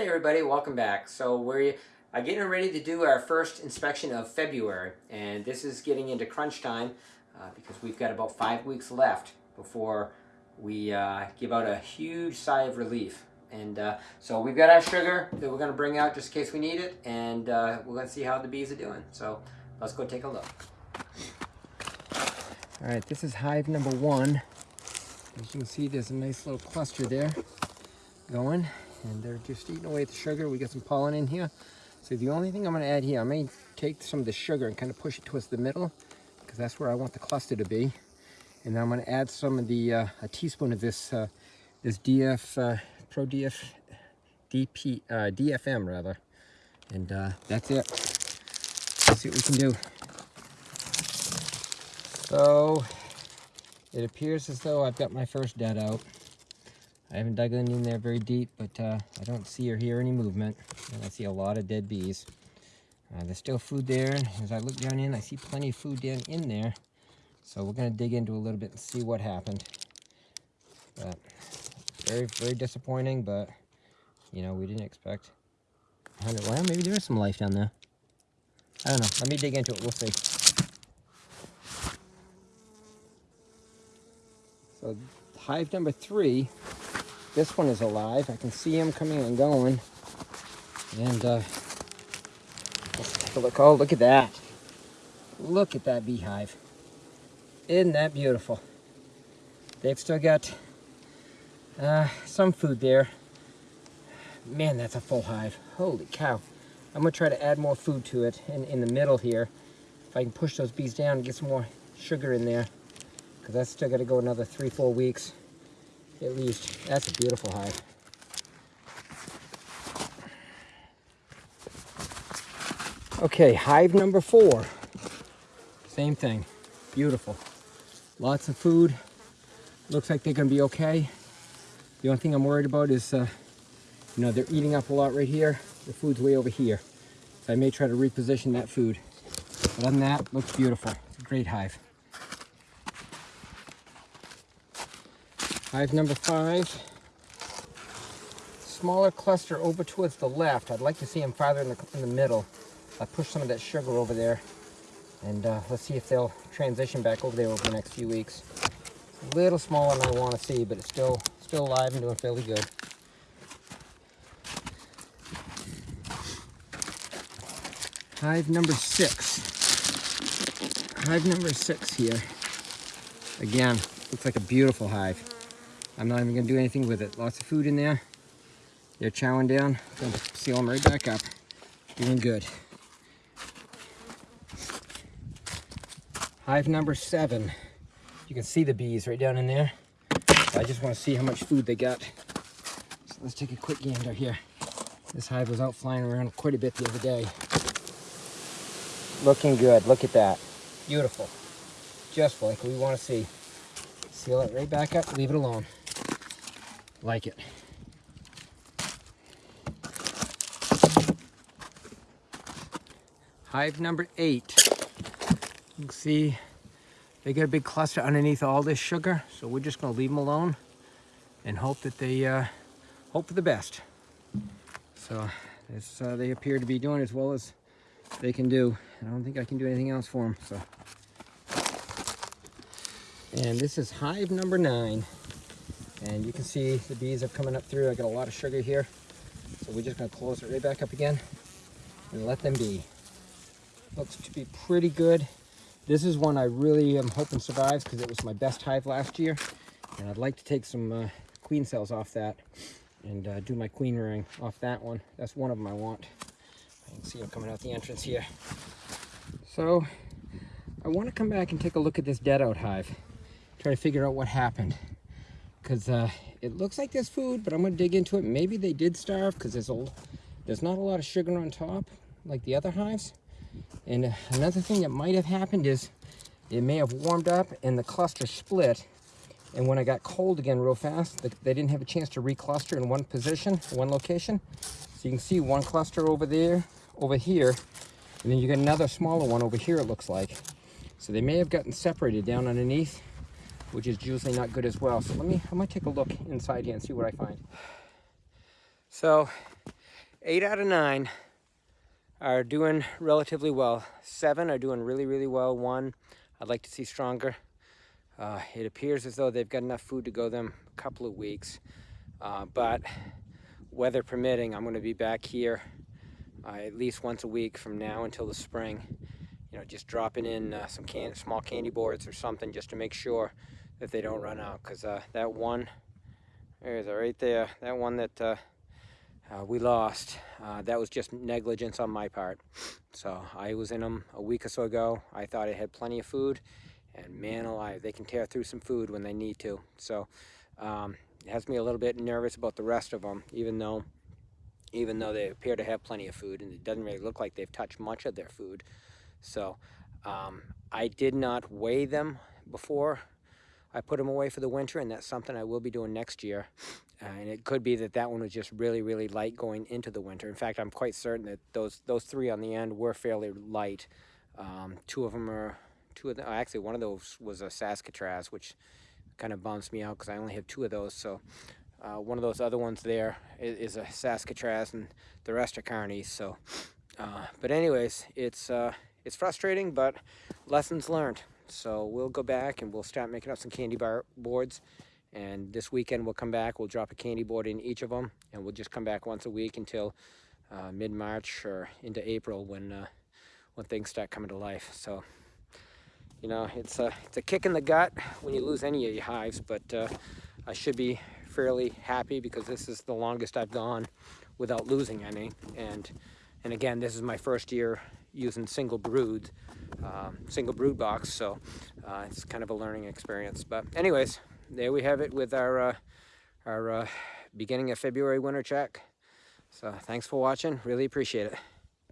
Hey everybody, welcome back. So we're uh, getting ready to do our first inspection of February and this is getting into crunch time uh, because we've got about five weeks left before we uh, give out a huge sigh of relief. And uh, so we've got our sugar that we're going to bring out just in case we need it and we're going to see how the bees are doing. So let's go take a look. All right, this is hive number one. As you can see, there's a nice little cluster there going and they're just eating away at the sugar. We got some pollen in here. So the only thing I'm going to add here, I may take some of the sugar and kind of push it towards the middle because that's where I want the cluster to be. And then I'm going to add some of the, uh, a teaspoon of this, uh, this DF, uh, Pro DF, DP, uh, DFM rather. And uh, that's it. Let's see what we can do. So it appears as though I've got my first dead out. I haven't dug in there very deep, but uh, I don't see or hear any movement. And I see a lot of dead bees. Uh, there's still food there. As I look down in, I see plenty of food down in there. So we're going to dig into a little bit and see what happened. But very, very disappointing, but, you know, we didn't expect 100. Well, maybe there is some life down there. I don't know. Let me dig into it. We'll see. So hive number three this one is alive. I can see him coming and going. And uh, let's take a look. Oh, look at that. Look at that beehive. Isn't that beautiful? They've still got uh, some food there. Man, that's a full hive. Holy cow. I'm going to try to add more food to it in, in the middle here. If I can push those bees down and get some more sugar in there. Because that's still got to go another three, four weeks at least. That's a beautiful hive. Okay, hive number four. Same thing. Beautiful. Lots of food. Looks like they're to be okay. The only thing I'm worried about is, uh, you know, they're eating up a lot right here. The food's way over here. So I may try to reposition that food. But other than that, looks beautiful. It's a great hive. Hive number five. Smaller cluster over towards the left. I'd like to see them farther in the, in the middle. I push some of that sugar over there. And uh, let's see if they'll transition back over there over the next few weeks. A little smaller than I want to see, but it's still still alive and doing fairly good. Hive number six. Hive number six here. Again, looks like a beautiful hive. I'm not even to do anything with it. Lots of food in there. They're chowing down. To seal them right back up. Doing good. Hive number seven. You can see the bees right down in there. I just want to see how much food they got. So let's take a quick gander here. This hive was out flying around quite a bit the other day. Looking good. Look at that. Beautiful. Just like we want to see. Seal it right back up. Leave it alone like it. Hive number eight. You can see they get a big cluster underneath all this sugar, so we're just gonna leave them alone and hope that they, uh, hope for the best. So this, uh, they appear to be doing as well as they can do. I don't think I can do anything else for them, so. And this is hive number nine. And you can see the bees are coming up through. I got a lot of sugar here. So we're just gonna close it right back up again and let them be. Looks to be pretty good. This is one I really am hoping survives because it was my best hive last year. And I'd like to take some uh, queen cells off that and uh, do my queen rearing off that one. That's one of them I want. I can see them coming out the entrance here. So I want to come back and take a look at this dead out hive. Try to figure out what happened because uh, it looks like there's food, but I'm going to dig into it. Maybe they did starve because there's, a, there's not a lot of sugar on top like the other hives. And uh, another thing that might have happened is it may have warmed up and the cluster split. And when I got cold again real fast, they didn't have a chance to recluster in one position, one location. So you can see one cluster over there, over here, and then you get another smaller one over here, it looks like. So they may have gotten separated down underneath which is usually not good as well. So let me, I might take a look inside here and see what I find. So eight out of nine are doing relatively well. Seven are doing really, really well. One, I'd like to see stronger. Uh, it appears as though they've got enough food to go them a couple of weeks. Uh, but weather permitting, I'm going to be back here uh, at least once a week from now until the spring. You know, just dropping in uh, some can small candy boards or something just to make sure that they don't run out. Because uh, that one, there's right there, that one that uh, uh, we lost, uh, that was just negligence on my part. So I was in them a week or so ago. I thought it had plenty of food. And man alive, they can tear through some food when they need to. So um, it has me a little bit nervous about the rest of them, even though even though they appear to have plenty of food and it doesn't really look like they've touched much of their food. So um, I did not weigh them before I put them away for the winter and that's something I will be doing next year. Uh, and it could be that that one was just really, really light going into the winter. In fact, I'm quite certain that those those three on the end were fairly light. Um, two of them are, two of them, actually one of those was a Saskatraz, which kind of bumps me out because I only have two of those. So uh, one of those other ones there is, is, a Saskatraz and the rest are Carnies. So, uh, but anyways, it's, uh, it's frustrating, but lessons learned. So we'll go back and we'll start making up some candy bar boards. And this weekend we'll come back, we'll drop a candy board in each of them and we'll just come back once a week until uh, mid-March or into April when, uh, when things start coming to life. So, you know, it's a, it's a kick in the gut when you lose any of your hives, but uh, I should be fairly happy because this is the longest I've gone without losing any. And, and again, this is my first year using single brood, um, single brood box. So uh, it's kind of a learning experience. But anyways, there we have it with our, uh, our uh, beginning of February winter check. So thanks for watching. Really appreciate it.